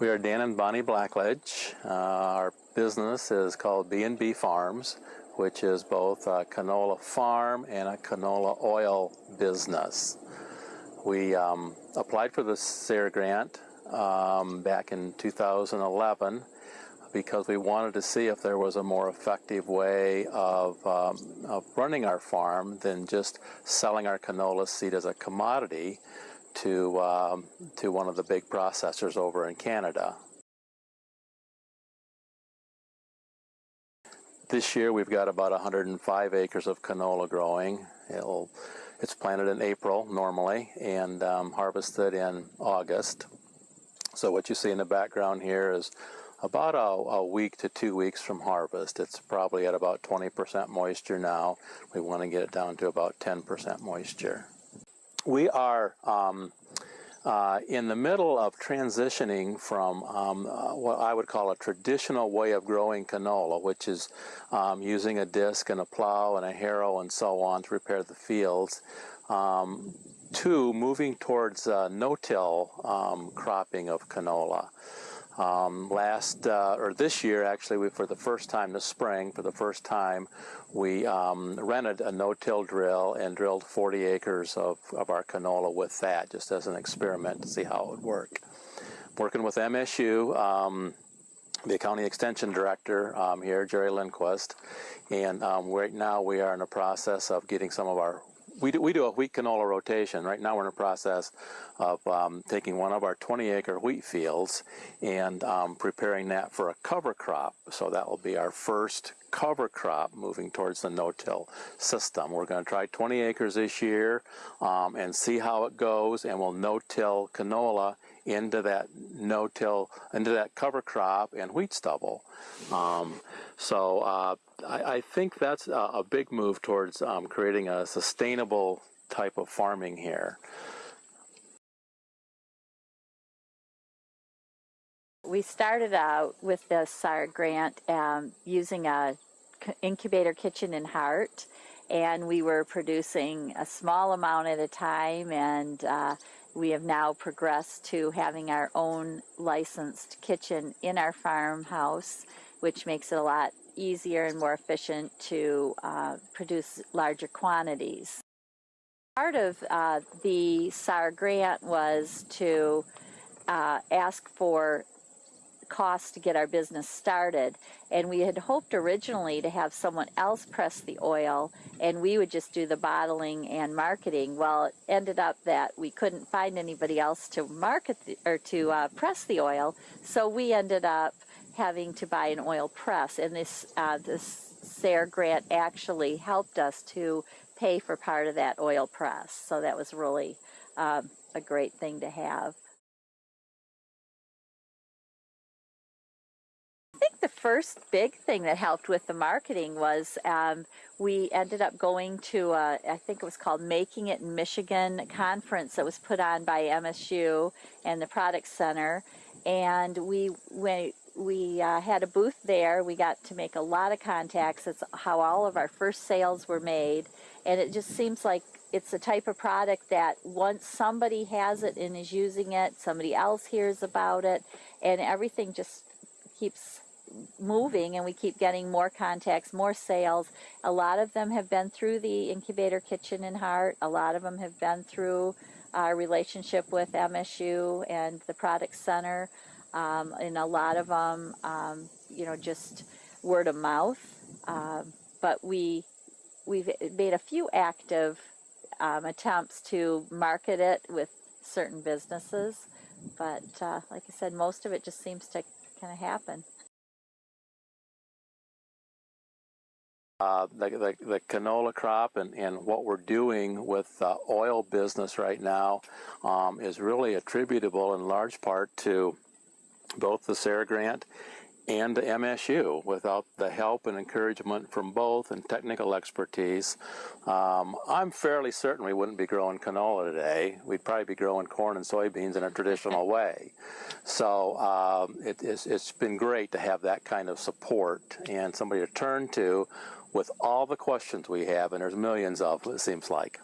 We are Dan and Bonnie Blackledge. Uh, our business is called B&B Farms, which is both a canola farm and a canola oil business. We um, applied for the SARE grant um, back in 2011 because we wanted to see if there was a more effective way of, um, of running our farm than just selling our canola seed as a commodity to, um, to one of the big processors over in Canada. This year we've got about 105 acres of canola growing. It'll, it's planted in April normally and um, harvested in August. So what you see in the background here is about a, a, week to two weeks from harvest. It's probably at about 20% moisture now. We want to get it down to about 10% moisture. We are um, uh, in the middle of transitioning from um, uh, what I would call a traditional way of growing canola, which is um, using a disc and a plow and a harrow and so on to prepare the fields, um, to moving towards uh, no-till um, cropping of canola. Um, last uh, or this year, actually, we, for the first time this spring, for the first time, we um, rented a no-till drill and drilled 40 acres of, of our canola with that, just as an experiment to see how it would work. Working with MSU, um, the county extension director um, here, Jerry Lindquist, and um, right now we are in the process of getting some of our we do, we do a wheat canola rotation. Right now we're in the process of um, taking one of our 20 acre wheat fields and um, preparing that for a cover crop. So that will be our first cover crop moving towards the no-till system. We're going to try 20 acres this year um, and see how it goes and we'll no-till canola into that no-till, into that cover crop and wheat stubble. Um, so uh, I, I, think that's a, a big move towards um, creating a sustainable type of farming here. We started out with the SARE grant um, using a incubator kitchen in Hart and we were producing a small amount at a time and uh, we have now progressed to having our own licensed kitchen in our farmhouse, which makes it a lot easier and more efficient to uh, produce larger quantities. Part of uh, the SARE grant was to uh, ask for costs to get our business started. And we had hoped originally to have someone else press the oil and we would just do the bottling and marketing. Well, it ended up that we couldn't find anybody else to market the, or to uh, press the oil. So we ended up having to buy an oil press. And this, uh, this SARE grant actually helped us to pay for part of that oil press. So that was really um, a great thing to have. I think the first big thing that helped with the marketing was um, we ended up going to, a, I think it was called Making It in Michigan conference that was put on by MSU and the Product Center. And we, we, we uh, had a booth there. We got to make a lot of contacts. That's how all of our first sales were made. And it just seems like it's the type of product that once somebody has it and is using it, somebody else hears about it, and everything just keeps moving and we keep getting more contacts, more sales. A lot of them have been through the incubator kitchen in Hart. A lot of them have been through our relationship with MSU and the product center. Um, and a lot of them, um, you know, just word of mouth. Um, but we, we've made a few active um, attempts to market it with certain businesses. But uh, like I said, most of it just seems to kind of happen. Uh, the, the, the, canola crop and, and what we're doing with the oil business right now um, is really attributable in large part to both the SARE grant and the MSU. Without the help and encouragement from both and technical expertise, um, I'm fairly certain we wouldn't be growing canola today. We'd probably be growing corn and soybeans in a traditional way. So um, it, it's, it's been great to have that kind of support and somebody to turn to with all the questions we have, and there's millions of, it seems like.